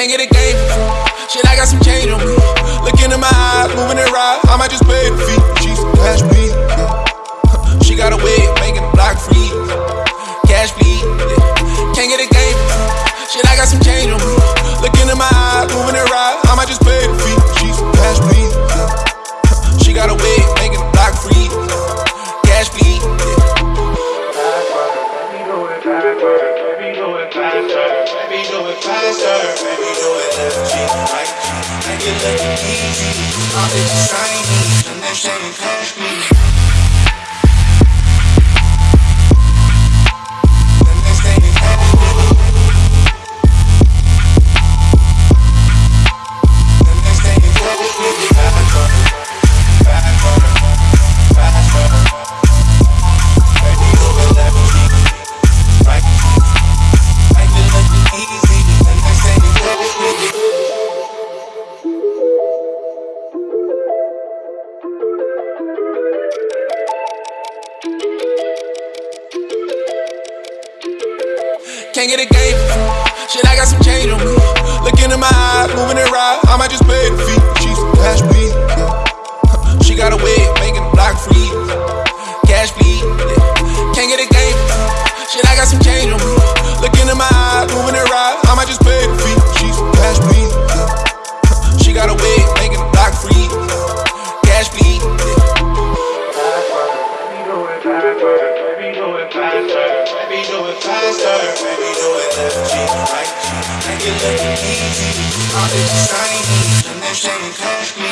Can't get a game for free. Shit, I got some change on me. Look into my eyes, moving it right. I might just pay the fee. She's cash me. She got a way of making the block free. Cash bleed. Can't get a game for free. Shit, I got some change on me. Look into my eyes, moving it right. I might just pay the fee. She's cash me. She got a way of making the block free. Cash bleed. Yeah. Faster. Baby, do it faster. Baby, do it left cheek, right cheek. Make it look easy. All this shiny, and this ain't can't get a game. Shit, I got some change on me. Look into my eyes, moving it right. I might just pay the fee. She's from cash weed. She got a wig, making the block free. Cash bleed. Can't get a game. Shit, I got some change on me. Look into my eyes, moving it right. I might just pay the fee. She's from cash bleed. She got a wig, making the block free. Cash bleed. Yeah. Baby, do it faster. Baby, do it left cheek, right cheek. Make it look easy. All this shiny, and this ain't cash me.